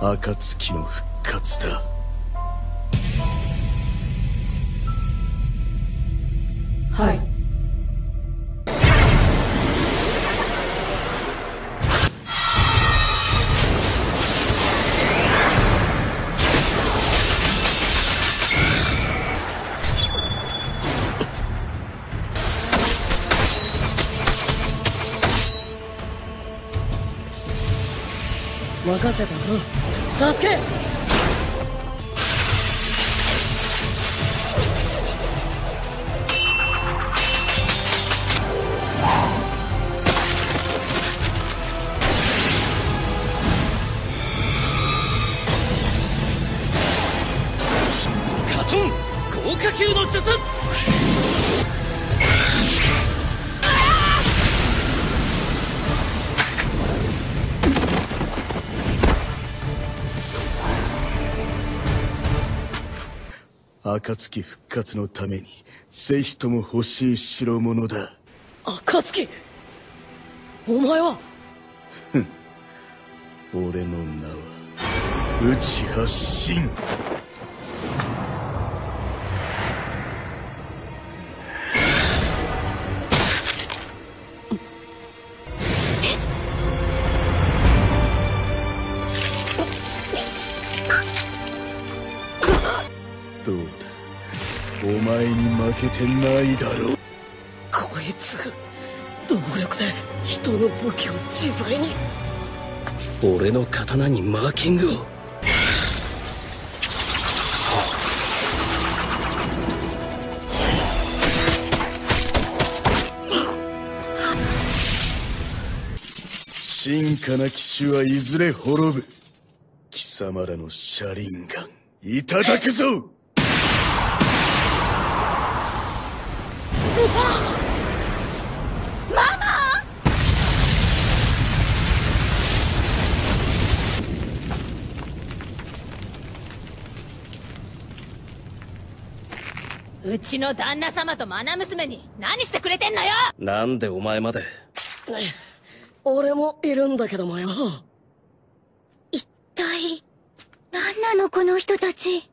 暁の復活だ。はい。任せたぞ。サスケ！カトン豪華級の術！暁復活のためにぜひとも欲しい代物だ。暁？お前は？俺の名は内発信お前に負けてないだろう。こいつ動力で人の武器を自在に。俺の刀にマーキングを。進化な騎士はいずれ滅ぶ。貴様らの車輪ガンいただくぞうちの旦那様と愛娘に何してくれてんのよ！なんでお前まで？俺もいるんだけどもよ一体何なのこの人たち？